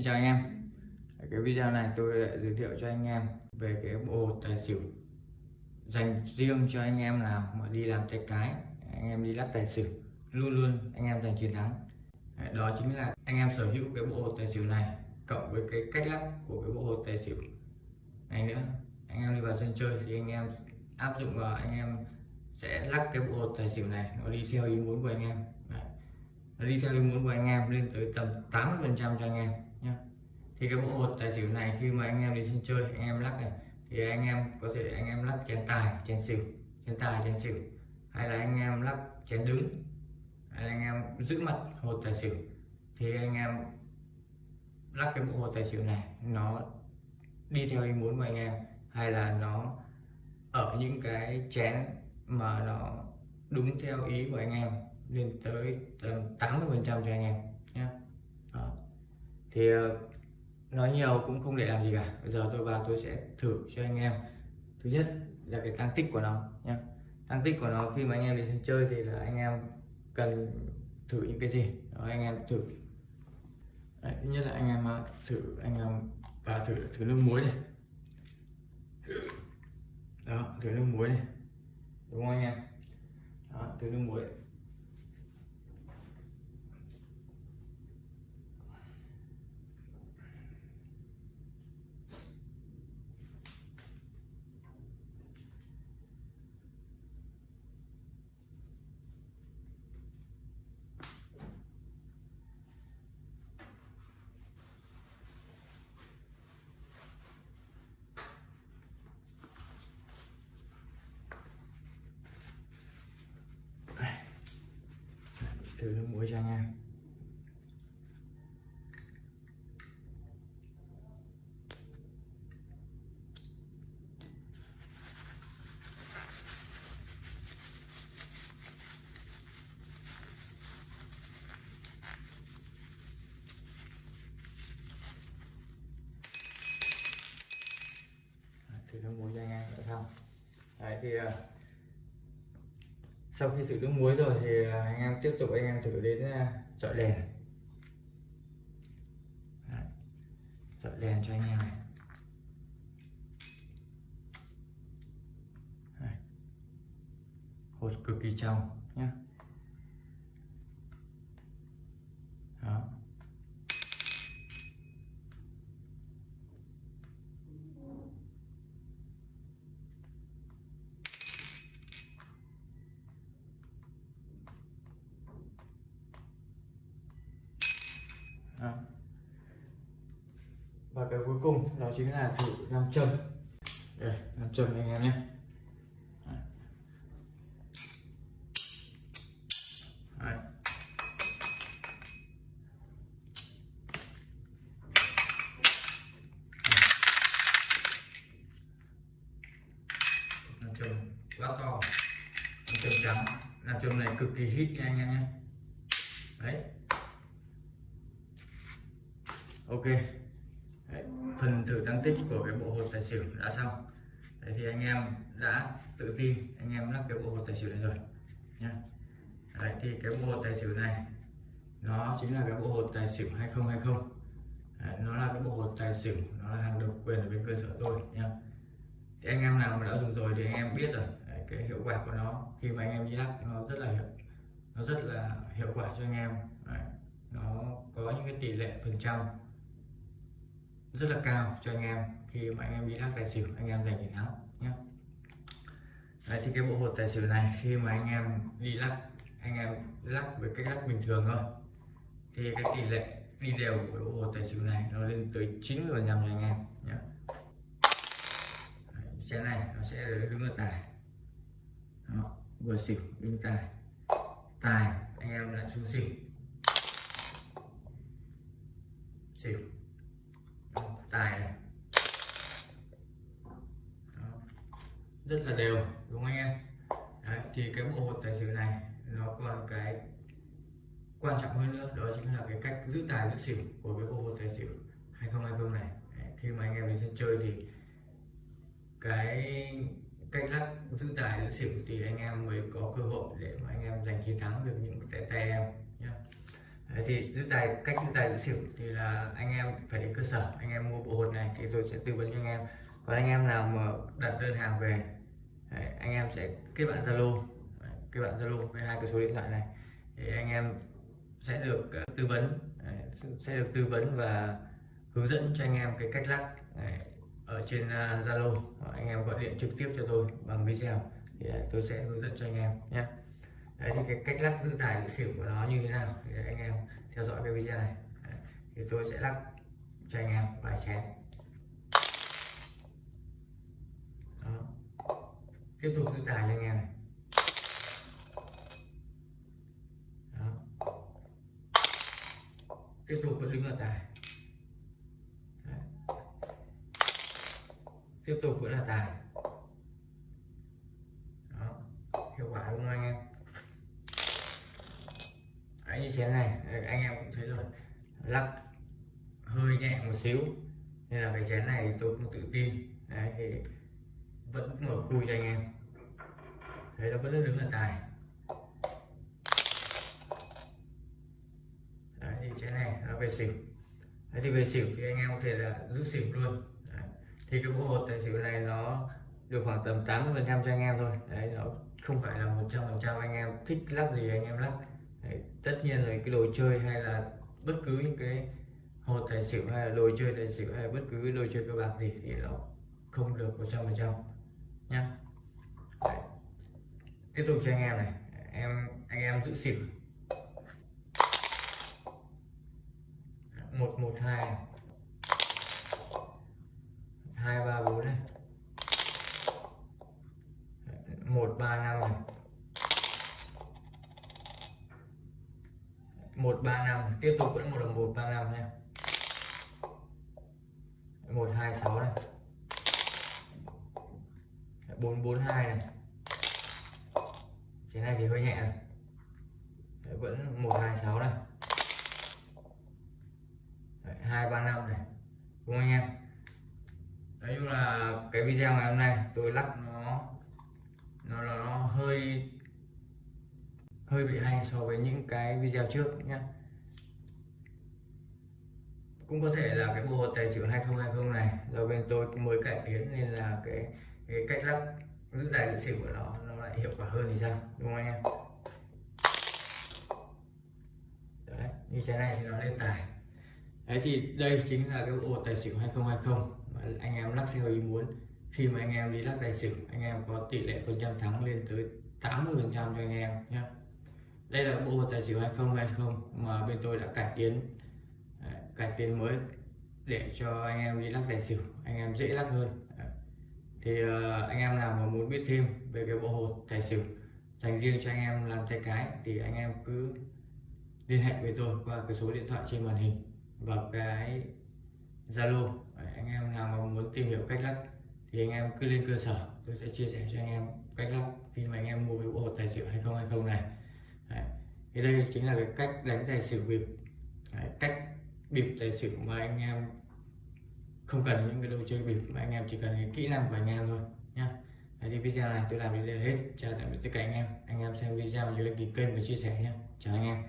Xin chào anh em. Cái video này tôi lại giới thiệu cho anh em về cái bộ hột tài xỉu dành riêng cho anh em nào mà đi làm tay cái. Anh em đi lắc tài xỉu, luôn luôn anh em giành chiến thắng. Đó chính là anh em sở hữu cái bộ hột tài xỉu này cộng với cái cách lắc của cái bộ hột tài xỉu này nữa. Anh em đi vào sân chơi thì anh em áp dụng vào, anh em sẽ lắc cái bộ hột tài xỉu này, nó đi theo ý muốn của anh em. Đấy. nó đi theo ý muốn của anh em lên tới tầm 80 phần trăm cho anh em thì cái bộ hột tài xỉu này khi mà anh em đi sân chơi, anh em lắc này, thì anh em có thể anh em lắc chén tài, chén xỉu, chén tài, chén xỉu. Hay là anh em lắc chén đứng, hay là anh em giữ mặt hột tài xỉu. Thì anh em lắc cái bộ hột tài xỉu này, nó đi theo ý muốn của anh em, hay là nó ở những cái chén mà nó đúng theo ý của anh em, lên tới tầm 80 phần trăm cho anh em nhé thì ờ, nói nhiều cũng không để làm gì cả. Bây giờ tôi vào tôi sẽ thử cho anh em. Thứ nhất là cái tăng tích của nó nhé tăng tích của nó khi mà anh em đi chơi thì là anh em cần thử những cái gì? Đó anh em thử. Đấy, thứ nhất là anh em à, thử anh em và thử thử nước muối này. Đó thử nước muối này. Đúng không anh em? Đó, thử nước muối. Thử nước muối cho anh em. Thử nước muối cho anh em đã xong đấy, thì ờ, sau khi thử nước muối rồi thì à, anh em tiếp tục, anh em thử đến à, chọi đèn. Chọi đèn cho anh em này. Hột cực kỳ trong nhé đó Đó và cái cuối cùng đó chính là thử nam châm. Đây, nam châm anh em nhé. Đấy. nam châm quá to. Nam châm trắng. Nam châm này cực kỳ hít nha anh em nhé. Đấy. Ok. Đấy, phần thử tăng tích của cái bộ hột tài xỉu đã xong. Đấy, thì anh em đã tự tin anh em lắp cái bộ hột tài xỉu này rồi nhá. Đấy, thì cái bộ hột tài xỉu này nó chính là cái bộ hột tài xỉu 2020 Đấy, nó là cái bộ hột tài xỉu nó là hàng độc quyền ở bên cơ sở tôi nhá. Thì anh em nào mà đã dùng rồi thì anh em biết rồi. Đấy, cái hiệu quả của nó khi mà anh em đi lắp nó rất là hiệu nó rất là hiệu quả cho anh em. Đấy, nó có những cái tỷ lệ phần trăm rất là cao cho anh em khi mà anh em đi lắc tài xỉu anh em giành chiến thắng nhé. Đấy, thì cái bộ hột tài xỉu này khi mà anh em đi lắc anh em lắc với cách lắc bình thường thôi thì cái tỷ lệ đi đều của bộ hột tài xỉu này nó lên tới 90 phần trăm cho anh em nhé. Chén này nó sẽ đứng ở tài. Đó, vừa xỉu đứng tài. Tài anh em lại xuống xỉu. Xỉu tài này rất là đều đúng không anh em? Đấy, thì cái bộ hột tài xỉu này nó còn cái quan trọng hơn nữa đó chính là cái cách giữ tài giữ xỉu của cái bộ hột tài xỉu 2020 này. Đấy, khi mà anh em đến sân chơi thì cái cách lắc giữ tài giữ xỉu thì anh em mới có cơ hội để mà anh em giành chiến thắng được những tay tay em. Đấy thì giữ tài cách giữ tài giữ xỉu thì là anh em phải đến cơ sở anh em mua bộ hột này thì tôi sẽ tư vấn cho anh em. Còn anh em nào mà đặt đơn hàng về đấy, anh em sẽ kết bạn zalo. Kết bạn zalo với hai cái số điện thoại này. Thì anh em sẽ được ờ, tư vấn đấy, sẽ được tư vấn và hướng dẫn cho anh em cái cách lắc đấy, ở trên ờ, zalo. Anh em gọi điện trực tiếp cho tôi bằng video. Thì ờ, tôi sẽ hướng dẫn cho anh em nhé đấy thì cái cách lắc giữ tài giữ xỉu của nó như thế nào thì anh em theo dõi cái video này đấy, thì tôi sẽ lắc cho anh em vài chén Đó. tiếp tục giữ tài cho anh em này Đó. tiếp tục vẫn đứng ở tài Đấy. tiếp tục vẫn là tài Đó. hiệu quả đúng không anh em Đấy, như chén này anh em cũng thấy rồi. Lắc hơi nhẹ một xíu. Nên là cái chén này tôi không tự tin. Đấy, thì vẫn mở khui cho anh em. Thấy nó vẫn đứng là tài. Đấy, thì chén này nó về xỉu. Đấy, thì về xỉu thì anh em có thể là giữ xỉu luôn. Đấy. thì cái bộ hột tài xỉu này nó được khoảng tầm 80 phần trăm cho anh em thôi. Đấy nó không phải là 100 phần trăm anh em thích lắc gì anh em lắc tất nhiên là cái đồ chơi hay là bất cứ những cái hột tài xỉu hay là đồ chơi tài xỉu hay là bất cứ cái đồ chơi cơ bạc gì thì nó không được 100 phần trăm nhá. Đấy. tiếp tục cho anh em này. Em, anh em giữ xỉu. Một một, hai ba bốn này một ba năm này một ba năm tiếp tục vẫn một đồng một ba năm nha. Một hai sáu này. Bốn bốn hai này. Cái này thì hơi nhẹ này. Đấy, vẫn một hai sáu này. Hai ba năm này. Đúng không anh em? Nói chung là cái video ngày hôm nay tôi lắc nó nó nó, nó hơi hơi bị hay so với những cái video trước nhé cũng có thể là cái bộ hột tài xỉu 2020 này, do bên tôi mới cải tiến nên là cái cái cách lắc, giữ tài giữ xỉu của nó nó lại hiệu quả hơn thì sao? Đúng không anh em? Đấy, như thế này thì nó lên tài. Đấy, thì đây chính là cái bộ tài xỉu 2020 mà anh em lắc theo ý muốn. Khi mà anh em đi lắc tài xỉu, anh em có tỷ lệ phần trăm thắng lên tới 80 phần trăm cho anh em nhé đây là bộ tài xỉu 2020 mà bên tôi đã cải tiến cải tiến mới để cho anh em đi lắc tài xỉu, anh em dễ lắc hơn thì ờ, anh em nào mà muốn biết thêm về cái bộ hột tài xỉu dành riêng cho anh em làm tay cái thì anh em cứ liên hệ với tôi qua cái số điện thoại trên màn hình và cái Zalo anh em nào mà muốn tìm hiểu cách lắc thì anh em cứ lên cơ sở, tôi sẽ chia sẻ cho anh em cách lắc khi mà anh em mua cái bộ hột tài xỉu 2020 này Đấy. thì đây chính là cái cách đánh tài xỉu bịp Đấy. cách bịp tài xỉu mà anh em không cần những cái đồ chơi bịp mà anh em chỉ cần cái kỹ năng của anh em thôi nhá. Đấy, thì video này tôi làm đến đây hết. Chào tạm biệt tất cả anh em. Anh em xem video nhớ đăng ký kênh và chia sẻ nhé chào anh em.